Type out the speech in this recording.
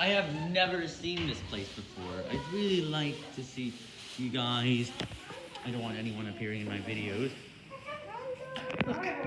I have never seen this place before. I'd really like to see you guys. I don't want anyone appearing in my videos.